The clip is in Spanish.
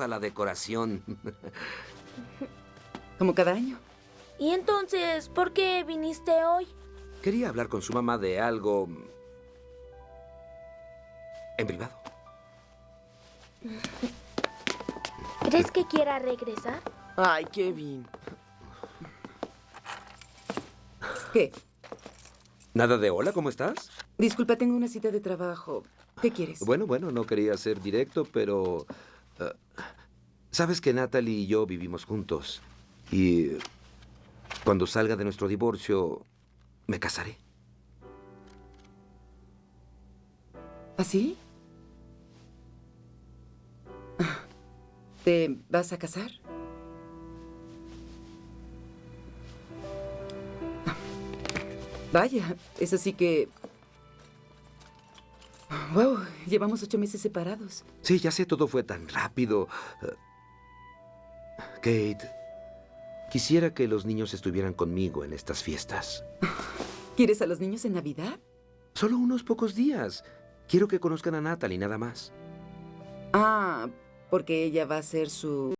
a la decoración. Como cada año. ¿Y entonces por qué viniste hoy? Quería hablar con su mamá de algo... en privado. ¿Crees que quiera regresar? Ay, Kevin. ¿Qué? ¿Nada de hola? ¿Cómo estás? Disculpa, tengo una cita de trabajo. ¿Qué quieres? Bueno, bueno, no quería ser directo, pero... eh, Sabes que Natalie y yo vivimos juntos. Y cuando salga de nuestro divorcio, me casaré. ¿Así? ¿Te vas a casar? Vaya, eso sí que... Wow, llevamos ocho meses separados. Sí, ya sé, todo fue tan rápido. Eh, Kate, quisiera que los niños estuvieran conmigo en estas fiestas. ¿Quieres a los niños en Navidad? Solo unos pocos días. Quiero que conozcan a Natalie, nada más. Ah, porque ella va a ser su...